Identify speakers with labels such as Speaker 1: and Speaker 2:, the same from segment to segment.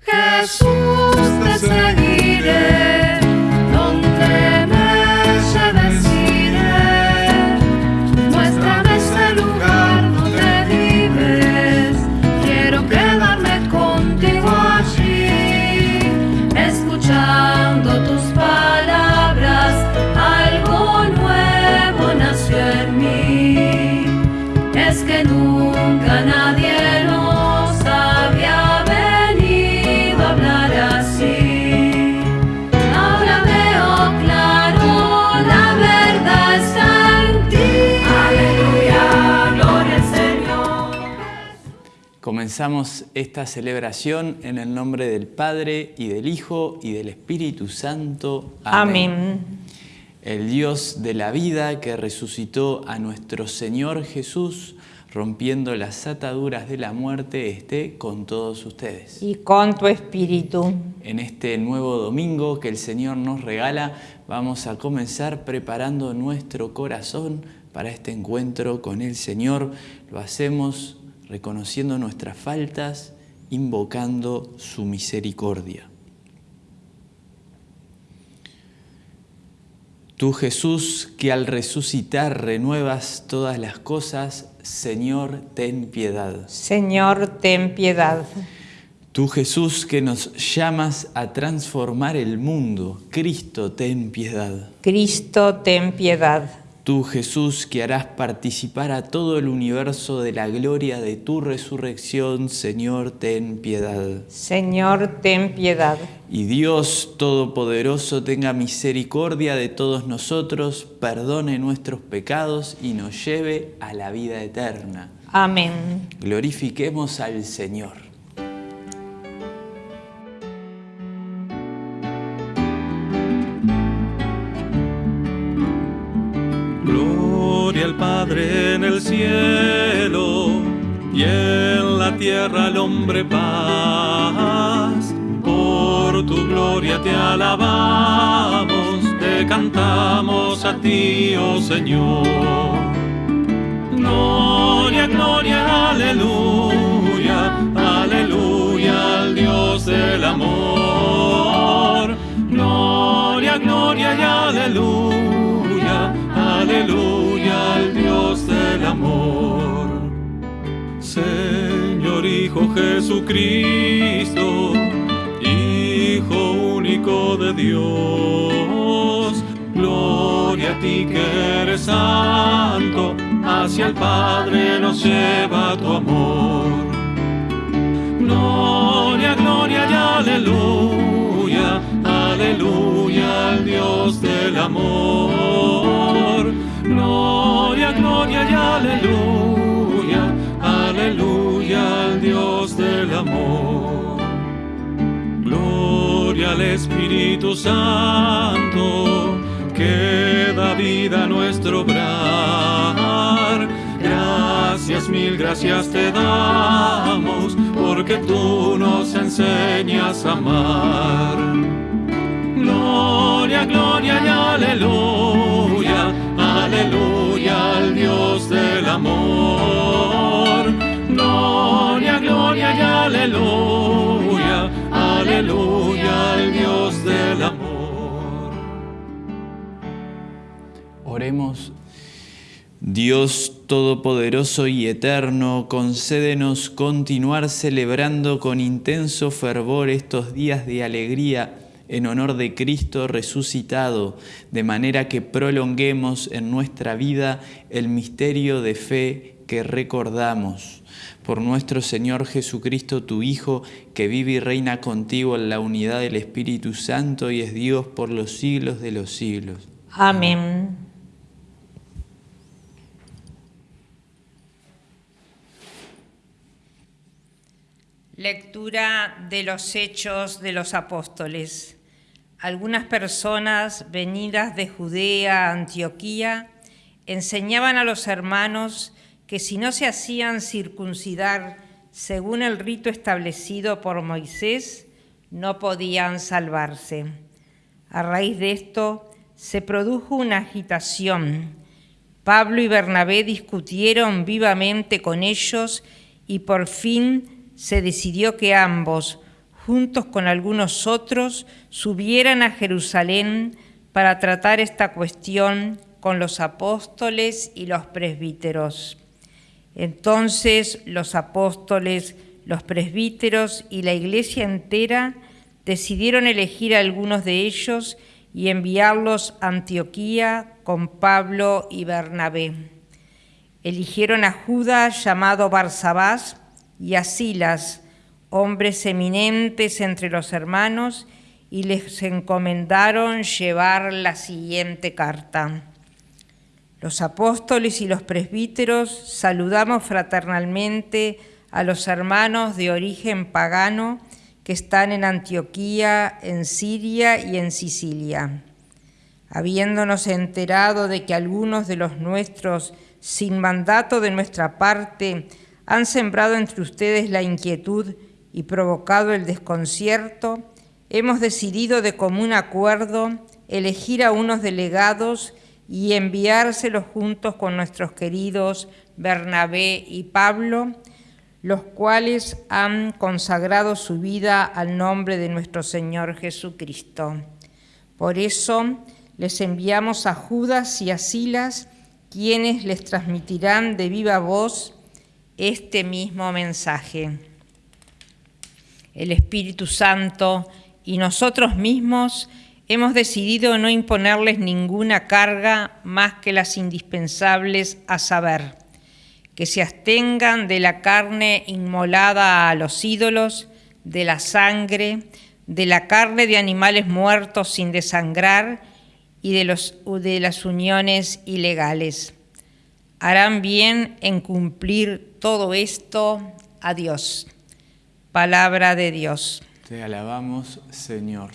Speaker 1: Jesús
Speaker 2: Comenzamos esta celebración en el nombre del Padre y del Hijo y del Espíritu Santo.
Speaker 3: Amén.
Speaker 2: El Dios de la vida que resucitó a nuestro Señor Jesús, rompiendo las ataduras de la muerte, esté con todos ustedes.
Speaker 3: Y con tu espíritu.
Speaker 2: En este nuevo domingo que el Señor nos regala, vamos a comenzar preparando nuestro corazón para este encuentro con el Señor. Lo hacemos reconociendo nuestras faltas, invocando su misericordia. Tú Jesús, que al resucitar renuevas todas las cosas, Señor, ten piedad.
Speaker 3: Señor, ten piedad.
Speaker 2: Tú Jesús, que nos llamas a transformar el mundo, Cristo, ten piedad.
Speaker 3: Cristo, ten piedad.
Speaker 2: Tú Jesús, que harás participar a todo el universo de la gloria de tu resurrección, Señor, ten piedad.
Speaker 3: Señor, ten piedad.
Speaker 2: Y Dios Todopoderoso tenga misericordia de todos nosotros, perdone nuestros pecados y nos lleve a la vida eterna.
Speaker 3: Amén.
Speaker 2: Glorifiquemos al Señor.
Speaker 4: En el cielo y en la tierra al hombre paz. Por tu gloria te alabamos, te cantamos a ti, oh Señor. Gloria, gloria, aleluya, aleluya al Dios del amor. Gloria, gloria y aleluya, aleluya al Dios del amor. Señor Hijo Jesucristo, Hijo único de Dios, gloria a ti que eres santo, hacia el Padre nos lleva tu amor. Gloria, gloria y aleluya, aleluya al Dios del amor. Gloria, gloria y aleluya, aleluya al Dios del amor. Gloria al Espíritu Santo, que da vida a nuestro obrar. Gracias, mil gracias te damos, porque tú nos enseñas a amar. Gloria, gloria y aleluya, aleluya al Dios del amor. Gloria, gloria y aleluya, aleluya al Dios del amor.
Speaker 2: Oremos. Dios Todopoderoso y Eterno, concédenos continuar celebrando con intenso fervor estos días de alegría en honor de Cristo resucitado, de manera que prolonguemos en nuestra vida el misterio de fe que recordamos. Por nuestro Señor Jesucristo, tu Hijo, que vive y reina contigo en la unidad del Espíritu Santo y es Dios por los siglos de los siglos.
Speaker 3: Amén. Lectura de los Hechos de los Apóstoles. Algunas personas venidas de Judea Antioquía enseñaban a los hermanos que si no se hacían circuncidar según el rito establecido por Moisés, no podían salvarse. A raíz de esto se produjo una agitación. Pablo y Bernabé discutieron vivamente con ellos y por fin se decidió que ambos, juntos con algunos otros, subieran a Jerusalén para tratar esta cuestión con los apóstoles y los presbíteros. Entonces los apóstoles, los presbíteros y la iglesia entera decidieron elegir a algunos de ellos y enviarlos a Antioquía con Pablo y Bernabé. Eligieron a Judas llamado Barsabás y a Silas, hombres eminentes entre los hermanos, y les encomendaron llevar la siguiente carta. Los apóstoles y los presbíteros saludamos fraternalmente a los hermanos de origen pagano que están en Antioquía, en Siria y en Sicilia. Habiéndonos enterado de que algunos de los nuestros, sin mandato de nuestra parte, han sembrado entre ustedes la inquietud y provocado el desconcierto, hemos decidido de común acuerdo elegir a unos delegados y enviárselos juntos con nuestros queridos Bernabé y Pablo, los cuales han consagrado su vida al nombre de nuestro Señor Jesucristo. Por eso les enviamos a Judas y a Silas, quienes les transmitirán de viva voz este mismo mensaje. El Espíritu Santo y nosotros mismos hemos decidido no imponerles ninguna carga más que las indispensables a saber, que se abstengan de la carne inmolada a los ídolos, de la sangre, de la carne de animales muertos sin desangrar y de, las uniones ilegales. Harán bien en cumplir todo esto a Dios. Palabra de Dios.
Speaker 2: Te alabamos, Señor.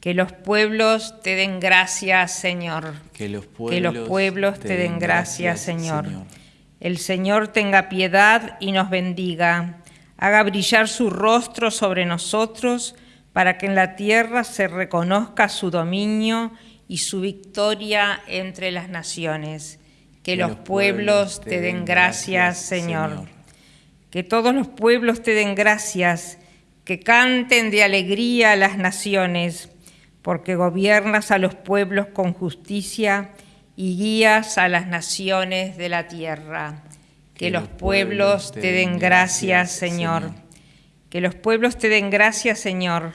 Speaker 3: Que los pueblos te den gracias, Señor.
Speaker 2: Que los pueblos,
Speaker 3: que los pueblos te, den gracias, Señor. El Señor tenga piedad y nos bendiga. Haga brillar su rostro sobre nosotros para que en la tierra se reconozca su dominio y su victoria entre las naciones. Que, los, pueblos, te den gracias, Señor. Que todos los pueblos te den gracias, que canten de alegría a las naciones porque gobiernas a los pueblos con justicia y guías a las naciones de la tierra. Que, los pueblos te den gracias, Señor. Que los pueblos te den gracias, Señor.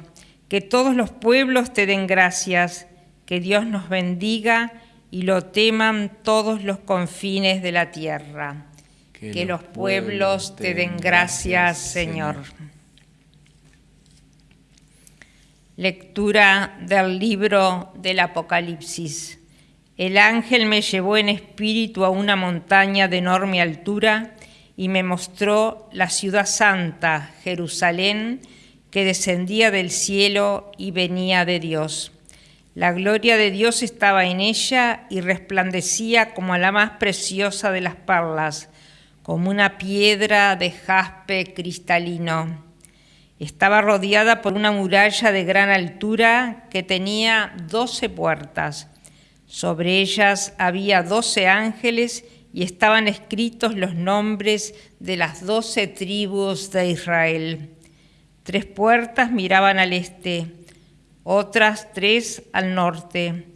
Speaker 3: Que todos los pueblos te den gracias. Que Dios nos bendiga y lo teman todos los confines de la tierra. Que, los pueblos te den gracias, Señor. Lectura del libro del Apocalipsis. El ángel me llevó en espíritu a una montaña de enorme altura y me mostró la ciudad santa, Jerusalén, que descendía del cielo y venía de Dios. La gloria de Dios estaba en ella y resplandecía como la más preciosa de las perlas, como una piedra de jaspe cristalino. Estaba rodeada por una muralla de gran altura que tenía doce puertas. Sobre ellas había doce ángeles y estaban escritos los nombres de las doce tribus de Israel. Tres puertas miraban al este, otras tres al norte,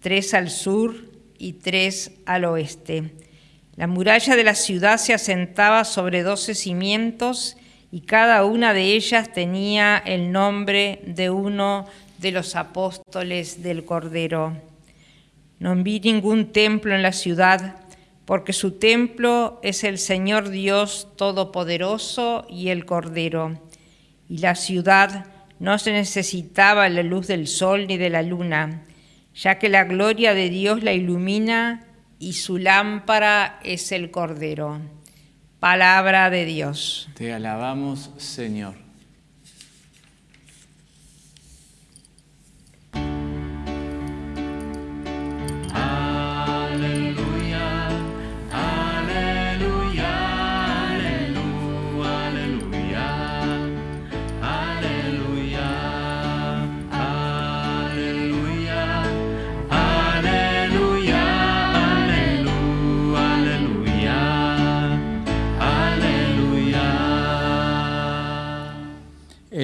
Speaker 3: tres al sur y tres al oeste. La muralla de la ciudad se asentaba sobre doce cimientos y cada una de ellas tenía el nombre de uno de los apóstoles del Cordero. No vi ningún templo en la ciudad, porque su templo es el Señor Dios Todopoderoso y el Cordero. Y la ciudad no se necesitaba la luz del sol ni de la luna, ya que la gloria de Dios la ilumina y su lámpara es el Cordero. Palabra de Dios.
Speaker 2: Te alabamos, Señor.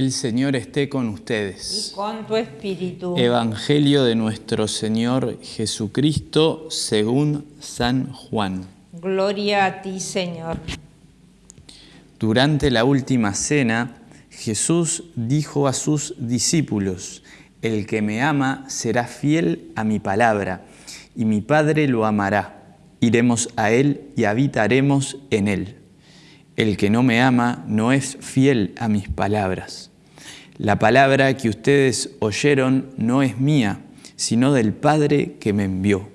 Speaker 2: El Señor esté con ustedes.
Speaker 3: y con tu espíritu.
Speaker 2: Evangelio de nuestro Señor Jesucristo según San Juan.
Speaker 3: Gloria a ti, Señor.
Speaker 2: Durante la última cena, Jesús dijo a sus discípulos, El que me ama será fiel a mi palabra, y mi Padre lo amará. Iremos a él y habitaremos en él. El que no me ama no es fiel a mis palabras. La palabra que ustedes oyeron no es mía, sino del Padre que me envió.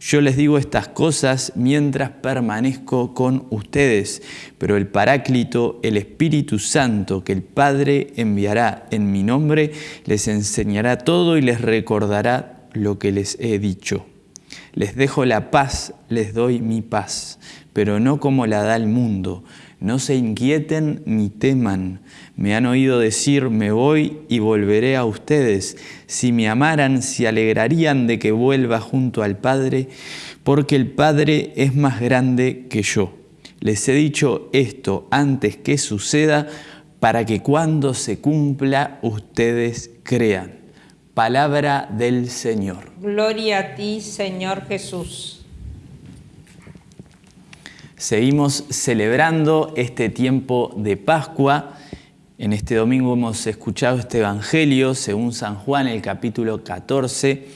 Speaker 2: Yo les digo estas cosas mientras permanezco con ustedes, pero el Paráclito, el Espíritu Santo que el Padre enviará en mi nombre, les enseñará todo y les recordará lo que les he dicho. Les dejo la paz, les doy mi paz, pero no como la da el mundo. No se inquieten ni teman. Me han oído decir, me voy y volveré a ustedes. Si me amaran, se alegrarían de que vuelva junto al Padre, porque el Padre es más grande que yo. Les he dicho esto antes que suceda, para que cuando se cumpla ustedes crean. Palabra del Señor.
Speaker 3: Gloria a ti, Señor Jesús.
Speaker 2: Seguimos celebrando este tiempo de Pascua. En este domingo hemos escuchado este Evangelio según San Juan, el capítulo 14.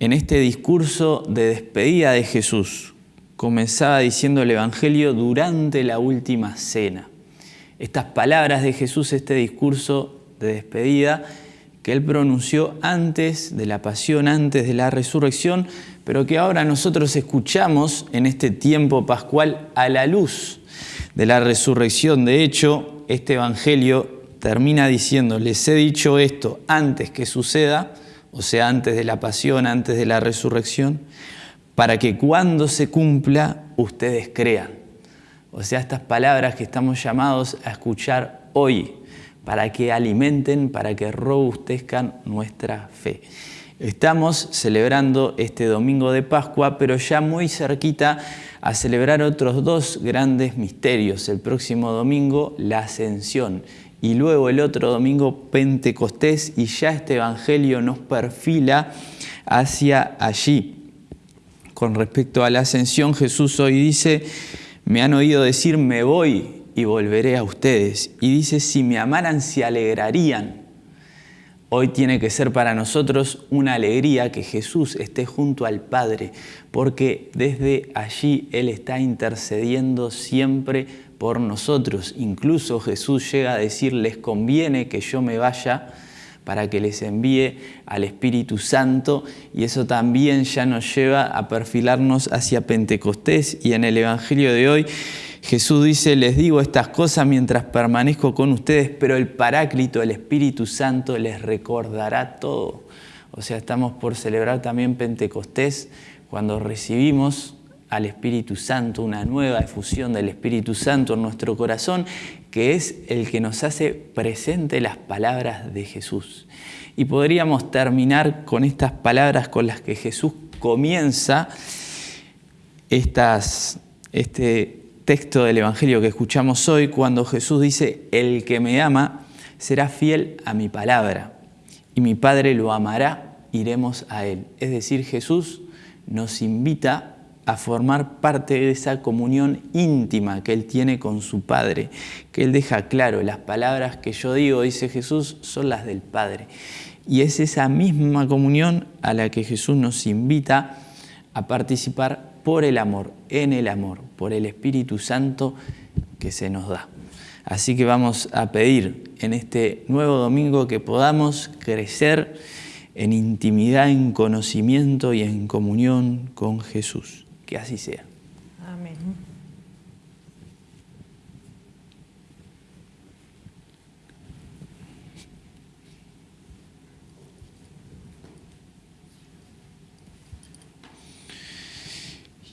Speaker 2: En este discurso de despedida de Jesús, comenzaba diciendo el Evangelio durante la última cena. Estas palabras de Jesús, este discurso de despedida, que él pronunció antes de la pasión, antes de la resurrección, pero que ahora nosotros escuchamos en este tiempo pascual a la luz de la resurrección. De hecho, este Evangelio termina diciendo, les he dicho esto antes que suceda, o sea, antes de la pasión, antes de la resurrección, para que cuando se cumpla ustedes crean. O sea, estas palabras que estamos llamados a escuchar hoy, para que alimenten, para que robustezcan nuestra fe. Estamos celebrando este domingo de Pascua, pero ya muy cerquita a celebrar otros dos grandes misterios. El próximo domingo, la Ascensión, y luego el otro domingo, Pentecostés, y ya este Evangelio nos perfila hacia allí. Con respecto a la Ascensión, Jesús hoy dice, me han oído decir, me voy y volveré a ustedes. Y dice, si me amaran, se alegrarían. Hoy tiene que ser para nosotros una alegría que Jesús esté junto al Padre, porque desde allí Él está intercediendo siempre por nosotros. Incluso Jesús llega a decir, les conviene que yo me vaya para que les envíe al Espíritu Santo y eso también ya nos lleva a perfilarnos hacia Pentecostés y en el Evangelio de hoy Jesús dice, les digo estas cosas mientras permanezco con ustedes, pero el Paráclito, el Espíritu Santo, les recordará todo. O sea, estamos por celebrar también Pentecostés cuando recibimos al Espíritu Santo, una nueva efusión del Espíritu Santo en nuestro corazón, que es el que nos hace presente las palabras de Jesús. Y podríamos terminar con estas palabras con las que Jesús comienza estas, este texto del Evangelio que escuchamos hoy, cuando Jesús dice, el que me ama será fiel a mi palabra, y mi Padre lo amará, iremos a él. Es decir, Jesús nos invita a formar parte de esa comunión íntima que Él tiene con su Padre, que Él deja claro, las palabras que yo digo, dice Jesús, son las del Padre. Y es esa misma comunión a la que Jesús nos invita a participar por el amor, en el amor, por el Espíritu Santo que se nos da. Así que vamos a pedir en este nuevo domingo que podamos crecer en intimidad, en conocimiento y en comunión con Jesús. Que así sea.
Speaker 3: Amén.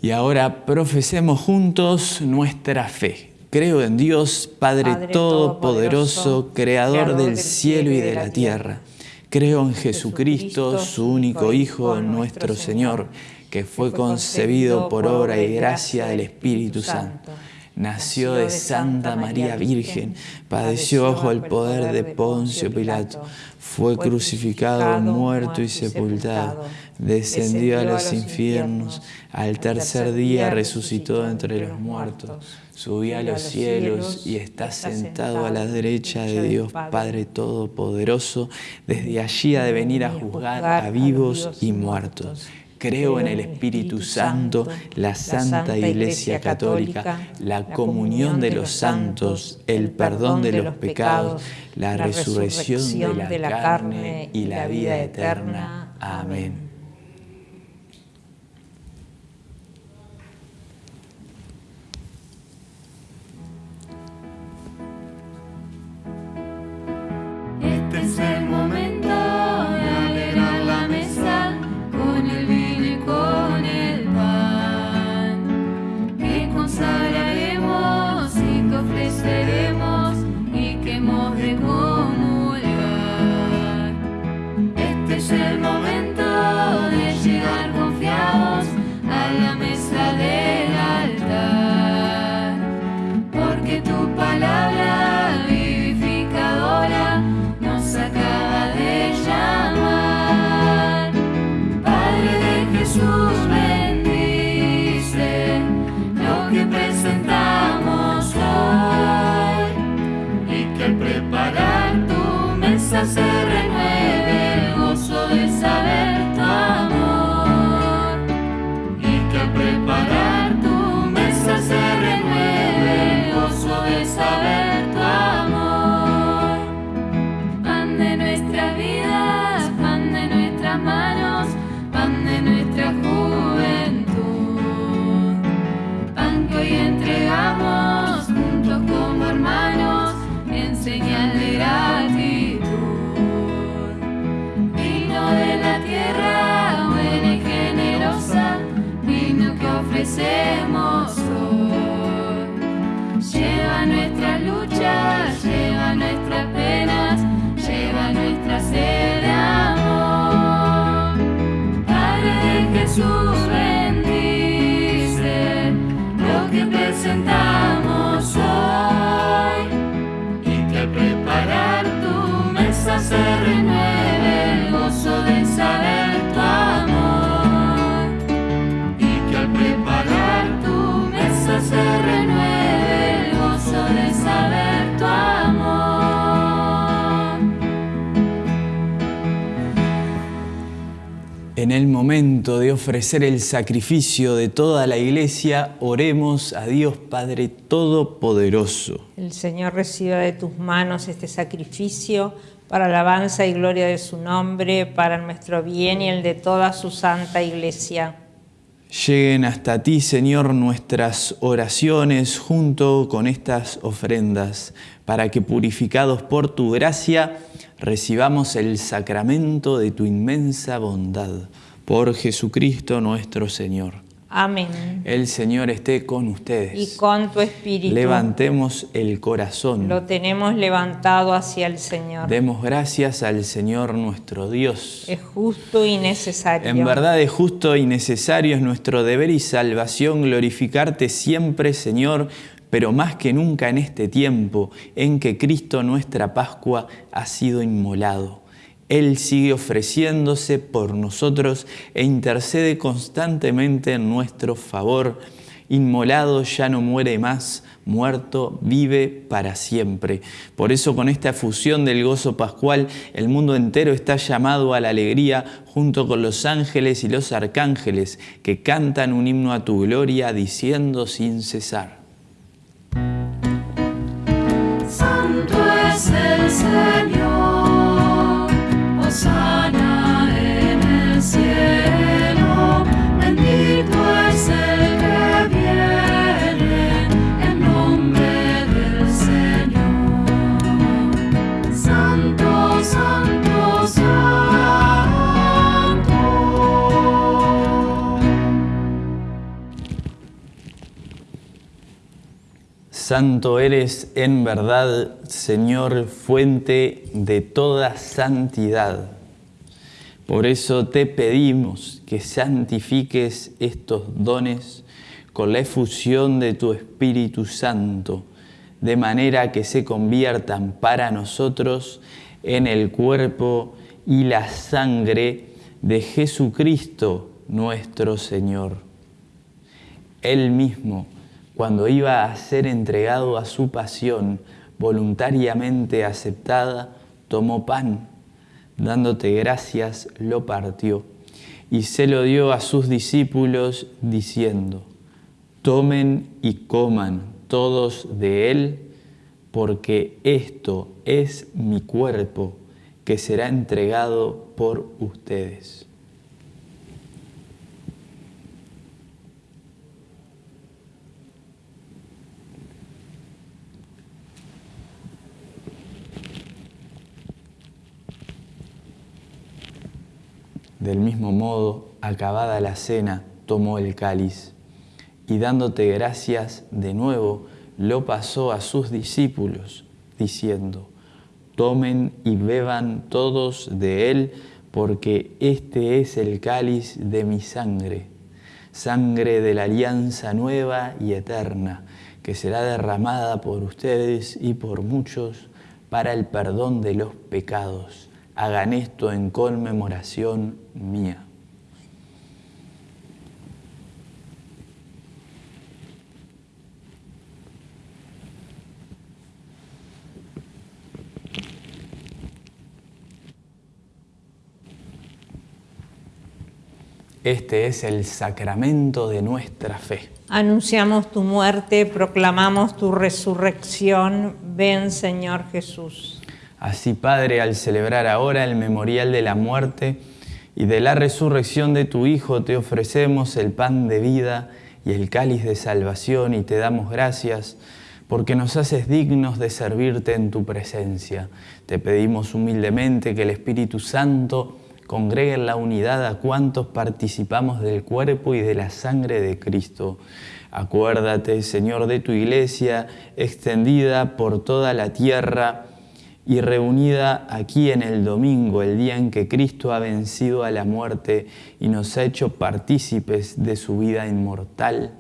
Speaker 2: Y ahora profesemos juntos nuestra fe. Creo en Dios, Padre,
Speaker 3: Padre
Speaker 2: Todopoderoso,
Speaker 3: Todopoderoso,
Speaker 2: Creador
Speaker 3: Creador
Speaker 2: del
Speaker 3: del
Speaker 2: cielo y de la tierra. Creo en Jesucristo, su único Hijo, nuestro Señor, que fue concebido por obra y gracia del Espíritu Santo. nació de Santa María Virgen, padeció bajo el poder de Poncio Pilato, fue crucificado, muerto y sepultado, descendió a los infiernos, al tercer día resucitó entre los muertos, subió a los cielos y está sentado a la derecha de Dios Padre Todopoderoso, desde allí ha de venir a juzgar a vivos y muertos. Creo en el Espíritu Santo, la Santa Iglesia Católica, la comunión de los santos, el perdón de los pecados, la resurrección de la carne y la vida eterna. Amén.
Speaker 1: Este es el momento Jesús, bendice lo que presentamos hoy. Y que preparar tu mesa se renueve
Speaker 2: momento de ofrecer el sacrificio de toda la iglesia, oremos a Dios Padre Todopoderoso.
Speaker 3: El Señor reciba de tus manos este sacrificio para alabanza y gloria de su nombre, para nuestro bien y el de toda su santa iglesia.
Speaker 2: Lleguen hasta ti, Señor, nuestras oraciones junto con estas ofrendas, para que purificados por tu gracia recibamos el sacramento de tu inmensa bondad. Por Jesucristo nuestro Señor.
Speaker 3: Amén.
Speaker 2: El Señor esté con ustedes.
Speaker 3: Y con tu espíritu.
Speaker 2: Levantemos el corazón.
Speaker 3: Lo tenemos levantado hacia el Señor.
Speaker 2: Demos gracias al Señor nuestro Dios.
Speaker 3: Es justo y necesario.
Speaker 2: En verdad es justo y necesario, es nuestro deber y salvación glorificarte siempre, Señor, pero más que nunca en este tiempo en que Cristo nuestra Pascua ha sido inmolado. Él sigue ofreciéndose por nosotros e intercede constantemente en nuestro favor. Inmolado ya no muere más, muerto vive para siempre. Por eso con esta fusión del gozo pascual, el mundo entero está llamado a la alegría junto con los ángeles y los arcángeles que cantan un himno a tu gloria diciendo sin cesar.
Speaker 1: Santo es el Señor, side. Santo
Speaker 2: eres en verdad, Señor, fuente de toda santidad. Por eso te pedimos que santifiques estos dones con la efusión de tu Espíritu Santo, de manera que se conviertan para nosotros en el cuerpo y la sangre de Jesucristo nuestro Señor. Él mismo, cuando iba a ser entregado a su pasión voluntariamente aceptada, tomó pan, dándote gracias, lo partió y se lo dio a sus discípulos diciendo, tomen y coman todos de él, porque esto es mi cuerpo que será entregado por ustedes. Del mismo modo, acabada la cena, tomó el cáliz y dándote gracias de nuevo, lo pasó a sus discípulos, diciendo, tomen y beban todos de él, porque este es el cáliz de mi sangre, sangre de la alianza nueva y eterna, que será derramada por ustedes y por muchos para el perdón de los pecados. Hagan esto en conmemoración mía. Este es el sacramento de nuestra fe.
Speaker 3: Anunciamos tu muerte, proclamamos tu resurrección. Ven, Señor Jesús.
Speaker 2: Así, Padre, al celebrar ahora el memorial de la muerte y de la resurrección de tu Hijo, te ofrecemos el pan de vida y el cáliz de salvación y te damos gracias porque nos haces dignos de servirte en tu presencia. Te pedimos humildemente que el Espíritu Santo congregue en la unidad a cuantos participamos del cuerpo y de la sangre de Cristo. Acuérdate, Señor, de tu iglesia extendida por toda la tierra, y reunida aquí en el domingo, el día en que Cristo ha vencido a la muerte y nos ha hecho partícipes de su vida inmortal,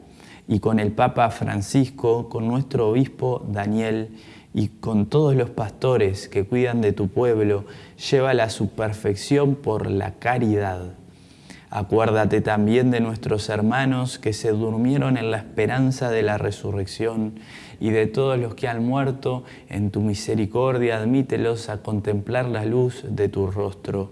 Speaker 2: y con el Papa Francisco, con nuestro obispo Daniel y con todos los pastores que cuidan de tu pueblo, llévala a su perfección por la caridad. Acuérdate también de nuestros hermanos que se durmieron en la esperanza de la resurrección y de todos los que han muerto, en tu misericordia admítelos a contemplar la luz de tu rostro.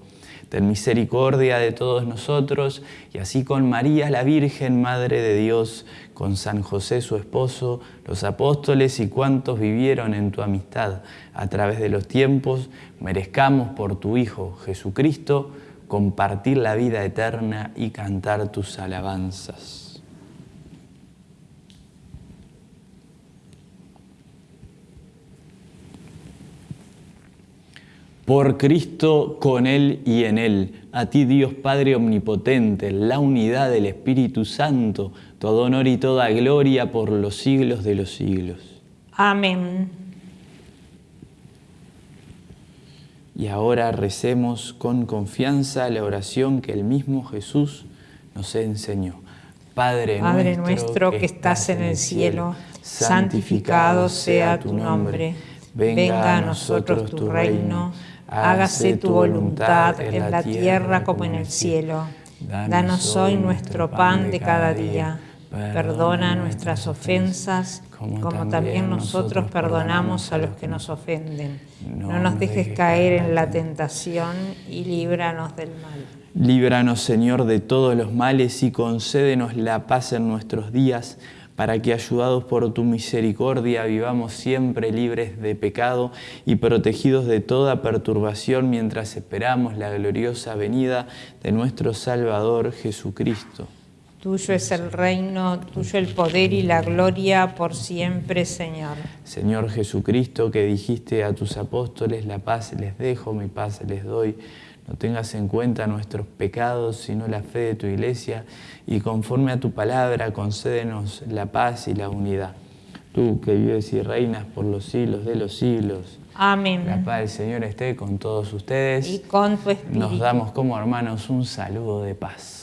Speaker 2: Ten misericordia de todos nosotros y así con María la Virgen, Madre de Dios, con San José su esposo, los apóstoles y cuantos vivieron en tu amistad a través de los tiempos, merezcamos por tu Hijo Jesucristo compartir la vida eterna y cantar tus alabanzas. Por Cristo, con Él y en Él, a ti Dios Padre Omnipotente, la unidad del Espíritu Santo, todo honor y toda gloria por los siglos de los siglos.
Speaker 3: Amén.
Speaker 2: Y ahora recemos con confianza la oración que el mismo Jesús nos enseñó.
Speaker 3: Padre, Padre nuestro, que estás en el cielo, santificado sea tu nombre. Venga a nosotros tu reino hágase tu voluntad en la tierra como en el cielo. Danos hoy nuestro pan de cada día. Perdona nuestras ofensas, como también nosotros perdonamos a los que nos ofenden. No nos dejes caer en la tentación y líbranos del mal.
Speaker 2: Líbranos, Señor, de todos los males y concédenos la paz en nuestros días para que ayudados por tu misericordia vivamos siempre libres de pecado y protegidos de toda perturbación mientras esperamos la gloriosa venida de nuestro Salvador Jesucristo.
Speaker 3: Tuyo es el reino, tuyo el poder y la gloria por siempre, Señor.
Speaker 2: Señor Jesucristo, que dijiste a tus apóstoles, la paz les dejo, mi paz les doy. No tengas en cuenta nuestros pecados, sino la fe de tu iglesia, y conforme a tu palabra concédenos la paz y la unidad. Tú que vives y reinas por los siglos de los siglos.
Speaker 3: Amén.
Speaker 2: La paz del Señor esté con todos ustedes.
Speaker 3: Y con tu espíritu.
Speaker 2: Nos damos como hermanos un saludo de paz.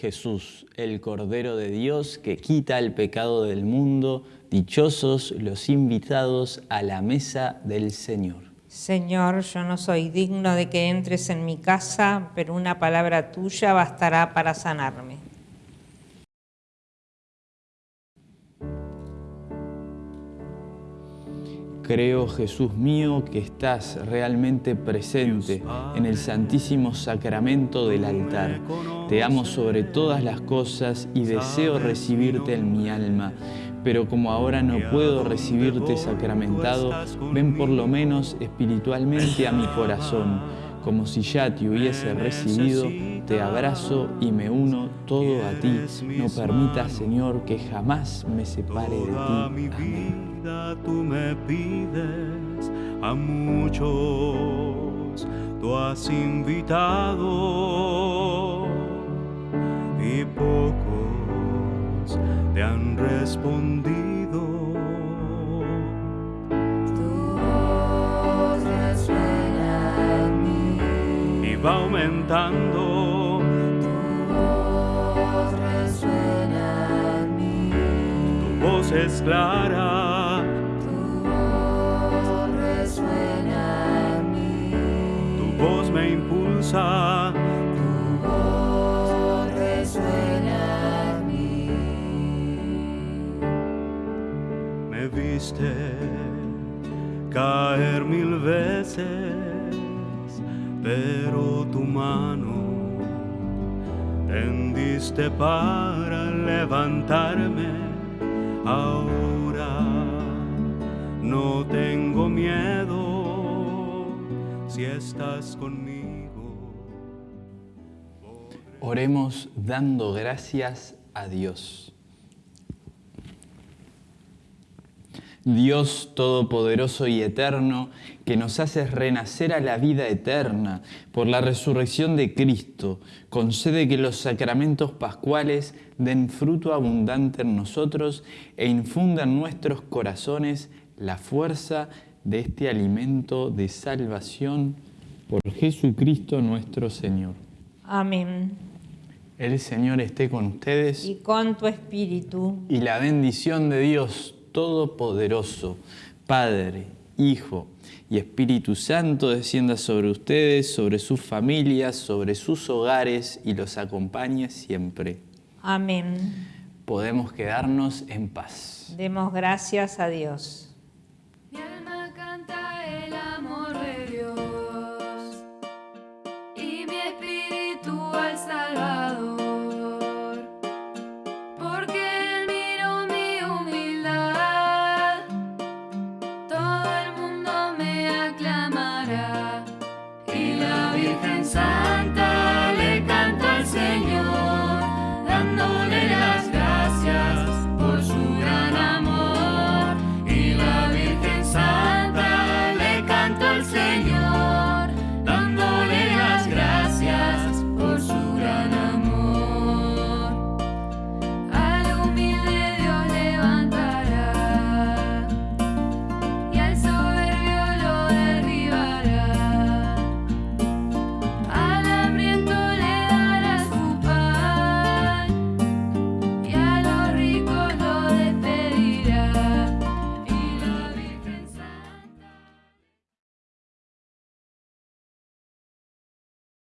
Speaker 2: Jesús, el Cordero de Dios que quita el pecado del mundo. Dichosos los invitados a la mesa del Señor.
Speaker 3: Señor, yo no soy digno de que entres en mi casa, pero una palabra tuya bastará para sanarme.
Speaker 2: Creo, Jesús mío, que estás realmente presente en el santísimo sacramento del altar. Te amo sobre todas las cosas y deseo recibirte en mi alma. Pero como ahora no puedo recibirte sacramentado, ven por lo menos espiritualmente a mi corazón. Como si ya te hubiese recibido, te abrazo y me uno todo a ti. No permitas, Señor, que jamás me separe de ti. Amén
Speaker 4: tú me pides a muchos, tú has invitado y pocos te han respondido.
Speaker 1: Tu voz resuena en mí.
Speaker 4: Y va aumentando.
Speaker 1: Tu voz resuena en mí.
Speaker 4: Tu voz es clara.
Speaker 1: Tu voz.
Speaker 4: Me viste caer mil veces, pero tu mano tendiste para levantarme. Ahora no tengo miedo si estás conmigo.
Speaker 2: Oremos dando gracias a Dios. Dios Todopoderoso y Eterno, que nos haces renacer a la vida eterna por la resurrección de Cristo, concede que los sacramentos pascuales den fruto abundante en nosotros e infundan nuestros corazones la fuerza de este alimento de salvación por Jesucristo nuestro Señor.
Speaker 3: Amén.
Speaker 2: El Señor esté con ustedes.
Speaker 3: Y con tu espíritu.
Speaker 2: Y la bendición de Dios Todopoderoso, Padre, Hijo y Espíritu Santo descienda sobre ustedes, sobre sus familias, sobre sus hogares y los acompañe siempre.
Speaker 3: Amén.
Speaker 2: Podemos quedarnos en paz.
Speaker 3: Demos gracias a Dios.